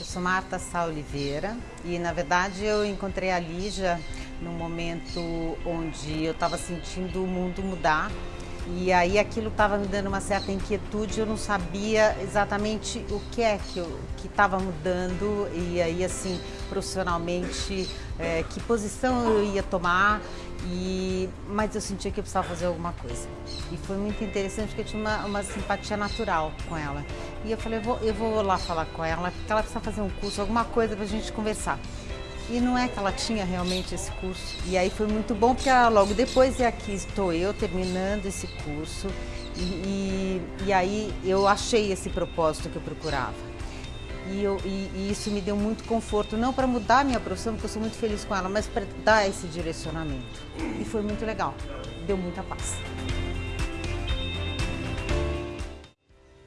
Eu sou Marta Sá Oliveira e na verdade eu encontrei a Lígia num momento onde eu estava sentindo o mundo mudar e aí aquilo estava me dando uma certa inquietude, eu não sabia exatamente o que é que estava mudando e aí assim, profissionalmente, é, que posição eu ia tomar, e, mas eu sentia que eu precisava fazer alguma coisa. E foi muito interessante porque eu tinha uma, uma simpatia natural com ela. E eu falei, eu vou, eu vou lá falar com ela, porque ela precisa fazer um curso, alguma coisa para a gente conversar. E não é que ela tinha realmente esse curso. E aí foi muito bom, porque ela, logo depois, e aqui estou eu terminando esse curso. E, e, e aí eu achei esse propósito que eu procurava. E, eu, e, e, isso me deu muito conforto, não para mudar a minha profissão, porque eu sou muito feliz com ela, mas para dar esse direcionamento. E foi muito legal, deu muita paz.